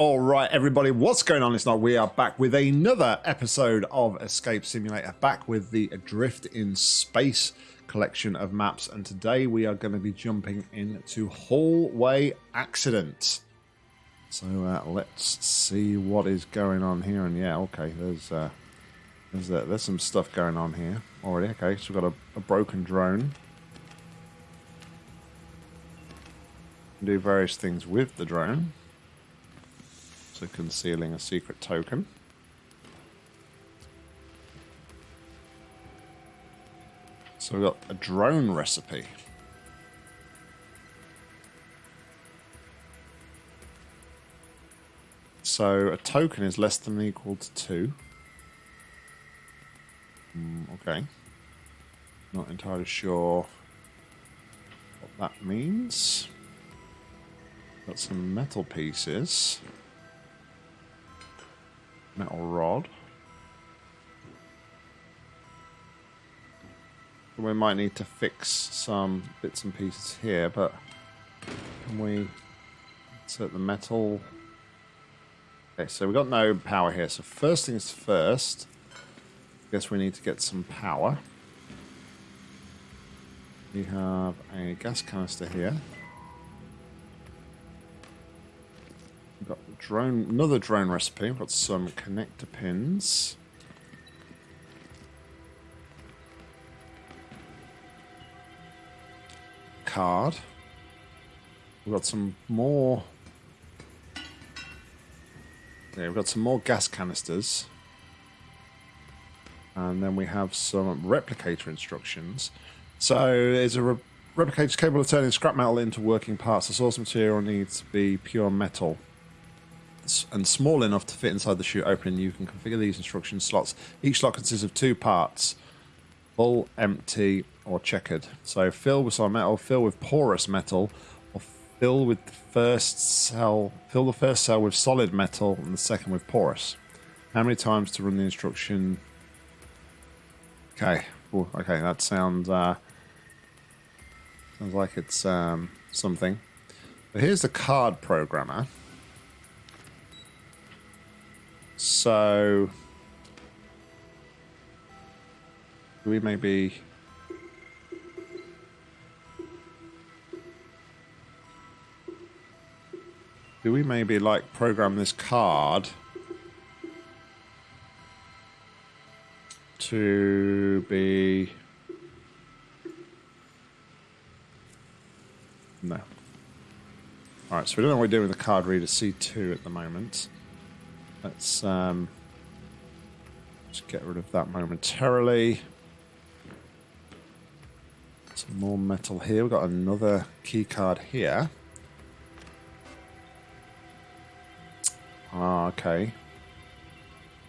All right, everybody, what's going on? It's not. We are back with another episode of Escape Simulator, back with the Adrift in Space collection of maps, and today we are going to be jumping into Hallway Accident. So uh, let's see what is going on here. And yeah, okay, there's uh, there's uh, there's some stuff going on here already. Okay, so we've got a, a broken drone. Do various things with the drone. So concealing a secret token. So we've got a drone recipe. So a token is less than or equal to two. Mm, okay. Not entirely sure what that means. Got some metal pieces. Metal rod. We might need to fix some bits and pieces here, but can we insert the metal? Okay, so we've got no power here. So first things first, I guess we need to get some power. We have a gas canister here. Drone, another drone recipe. We've got some connector pins. Card. We've got some more. Yeah, we've got some more gas canisters. And then we have some replicator instructions. So it's a re replicator capable of turning scrap metal into working parts. The source material needs to be pure metal and small enough to fit inside the chute opening. You can configure these instruction slots. Each slot consists of two parts, full, empty, or checkered. So fill with solid metal, fill with porous metal, or fill with the first cell, fill the first cell with solid metal and the second with porous. How many times to run the instruction? Okay, Ooh, okay, that sounds uh, sounds like it's um, something. But here's the card programmer. So we maybe do we maybe like program this card to be no. All right so we don't know what we're doing with the card reader C2 at the moment Let's um, just get rid of that momentarily. Some more metal here. We've got another key card here. Ah, okay.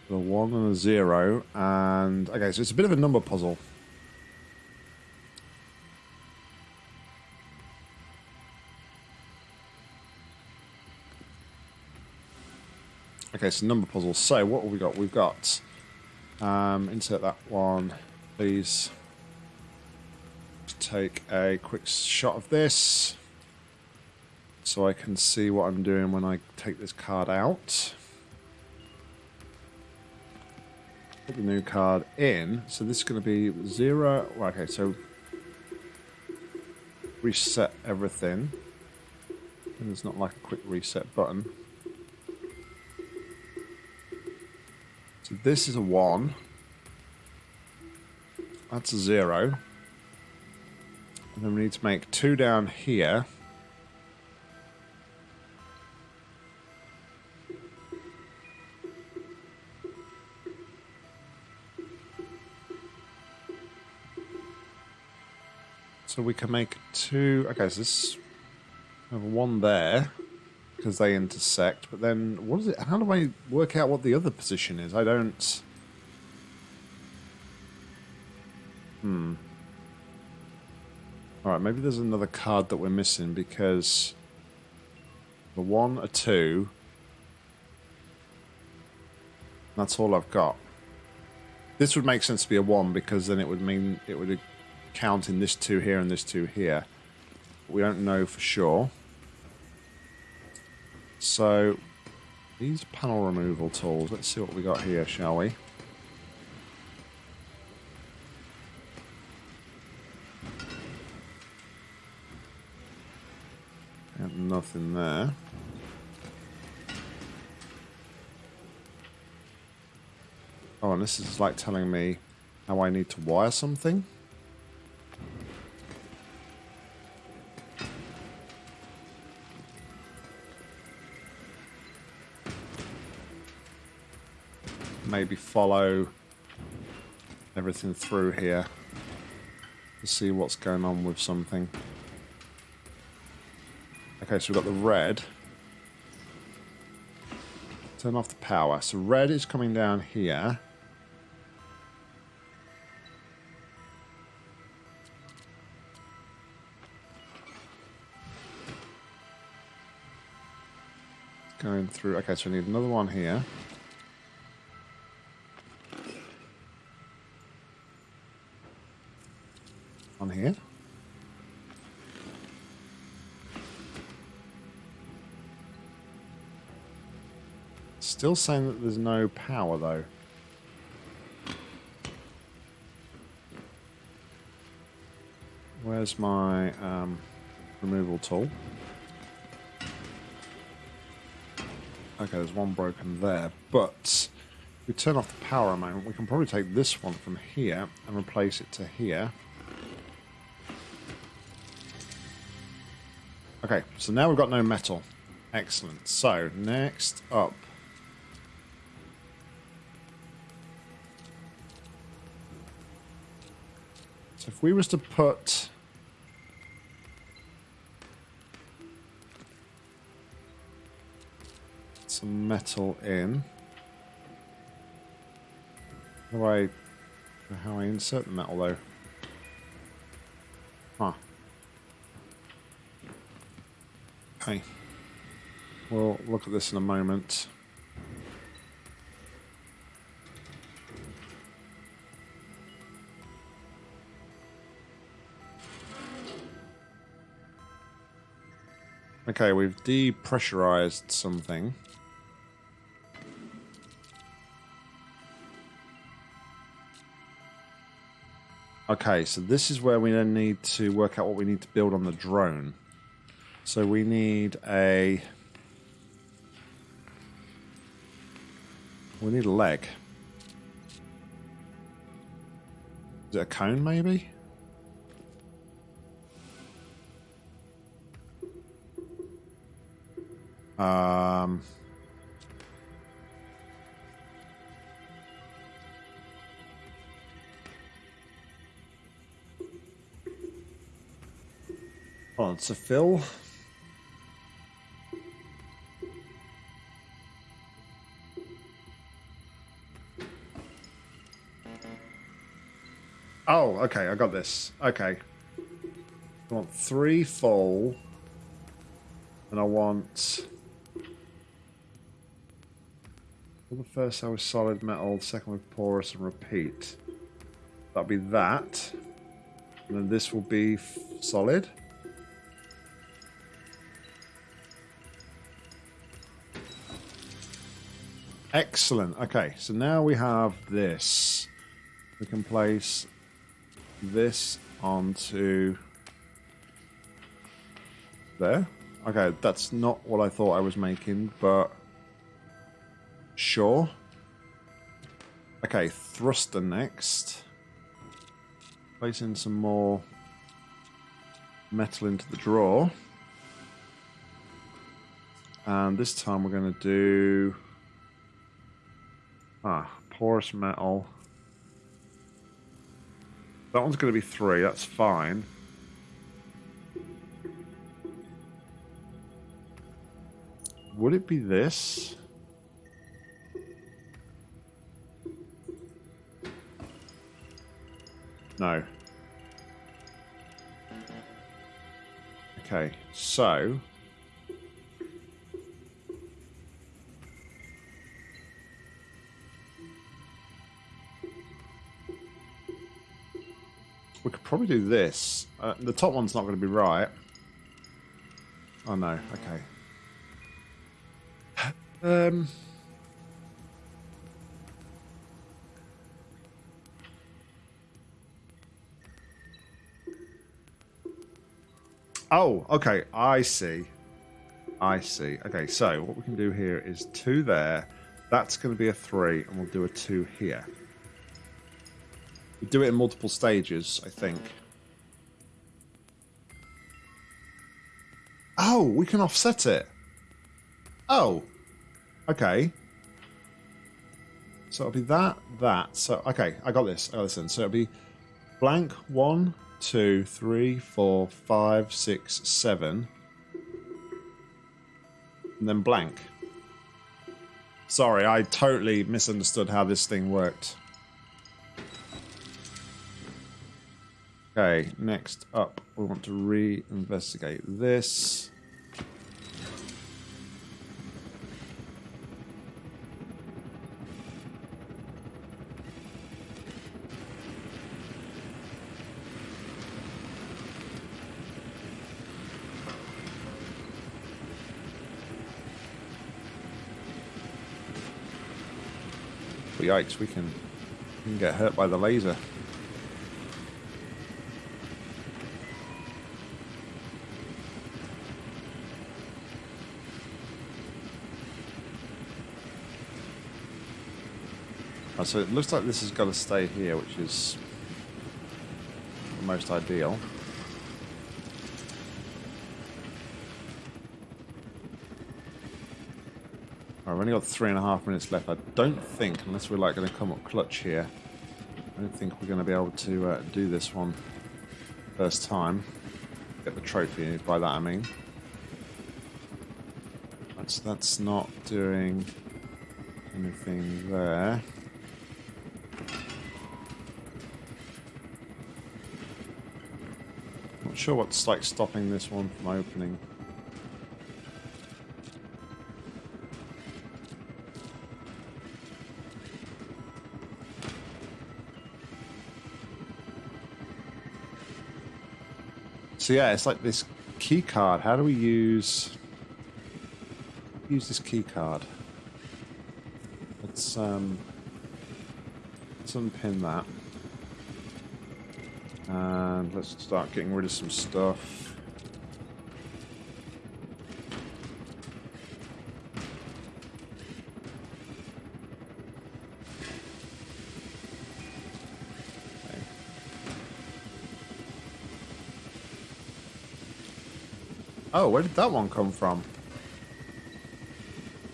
The one and a zero. And, okay, so it's a bit of a number puzzle. Okay, so number puzzles. So what have we got? We've got um, insert that one, please. Take a quick shot of this so I can see what I'm doing when I take this card out. Put the new card in. So this is going to be zero. okay, so reset everything. And there's not like a quick reset button. So this is a 1. That's a 0. And then we need to make two down here. So we can make two... Okay, so this... Have one there because they intersect. But then, what is it? How do I work out what the other position is? I don't. Hmm. All right, maybe there's another card that we're missing because the one, a two. That's all I've got. This would make sense to be a one because then it would mean it would count in this two here and this two here. We don't know for sure. So These panel removal tools. Let's see what we got here, shall we? Got nothing there. Oh, and this is like telling me how I need to wire something. Maybe follow everything through here to see what's going on with something. Okay, so we've got the red. Turn off the power. So red is coming down here. Going through. Okay, so we need another one here. On here. Still saying that there's no power though. Where's my um, removal tool? Okay, there's one broken there, but if we turn off the power a moment, we can probably take this one from here and replace it to here. Okay, so now we've got no metal. Excellent. So, next up. So if we was to put some metal in. How do I how I insert the metal though? Huh. Okay. We'll look at this in a moment. Okay, we've depressurized something. Okay, so this is where we then need to work out what we need to build on the drone. So we need a... We need a leg. Is it a cone, maybe? Um... Oh, it's a fill. Okay, I got this. Okay. I want three full. And I want... Well, the first cell with solid metal, the second with porous and repeat. That'll be that. And then this will be solid. Excellent. Okay, so now we have this. We can place this onto there. Okay, that's not what I thought I was making, but sure. Okay, thruster next. Placing some more metal into the drawer. And this time we're going to do... Ah, porous metal. That one's going to be three, that's fine. Would it be this? No. Okay, so probably do this. Uh, the top one's not going to be right. Oh no, okay. Um. Oh, okay. I see. I see. Okay, so what we can do here is two there. That's going to be a three, and we'll do a two here. We do it in multiple stages, I think. Oh, we can offset it. Oh, okay. So it'll be that, that. So, okay, I got this. I got this in. So it'll be blank one, two, three, four, five, six, seven. And then blank. Sorry, I totally misunderstood how this thing worked. Okay, next up, we want to re-investigate this. Yikes, we can, we can get hurt by the laser. Oh, so it looks like this has got to stay here, which is the most ideal. I've only got three and a half minutes left. I don't think, unless we're like going to come up clutch here, I don't think we're going to be able to uh, do this one first time. Get the trophy, by that I mean. That's, that's not doing anything there. Sure what's like stopping this one from opening. So yeah, it's like this key card. How do we use use this key card? Let's um let's unpin that. And let's start getting rid of some stuff. Oh, where did that one come from?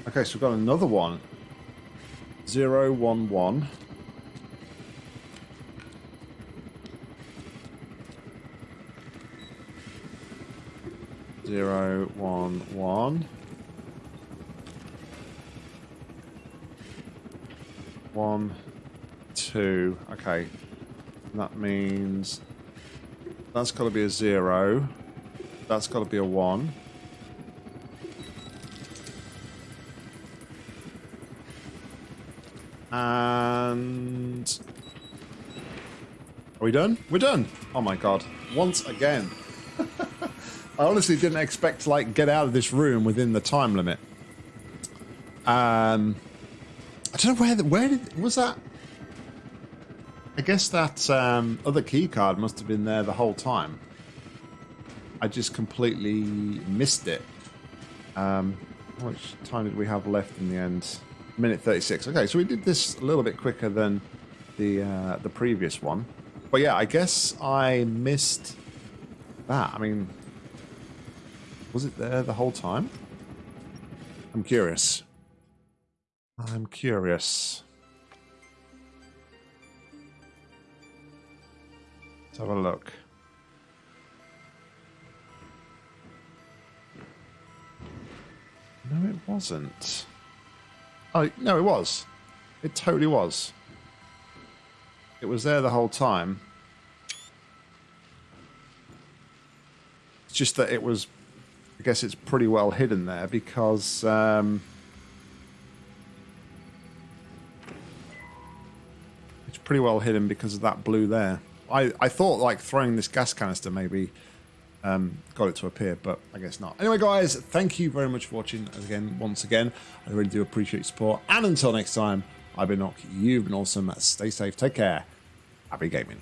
Okay, so we've got another one. Zero one one. One one. One, two. Okay, that means that's got to be a zero. That's got to be a one. And are we done? We're done. Oh my god! Once again. I honestly didn't expect to like get out of this room within the time limit. Um, I don't know where the, where did was that. I guess that um, other key card must have been there the whole time. I just completely missed it. Um, how much time did we have left in the end? Minute 36. Okay, so we did this a little bit quicker than the uh, the previous one. But yeah, I guess I missed that. I mean, was it there the whole time? I'm curious. I'm curious. Let's have a look. No, it wasn't. Oh, no, it was. It totally was. It was there the whole time. It's just that it was, guess it's pretty well hidden there because um, it's pretty well hidden because of that blue there. I, I thought like throwing this gas canister maybe um, got it to appear, but I guess not. Anyway, guys, thank you very much for watching. Again, once again, I really do appreciate your support. And until next time, I've been Nock. You've been awesome. Stay safe. Take care. Happy gaming.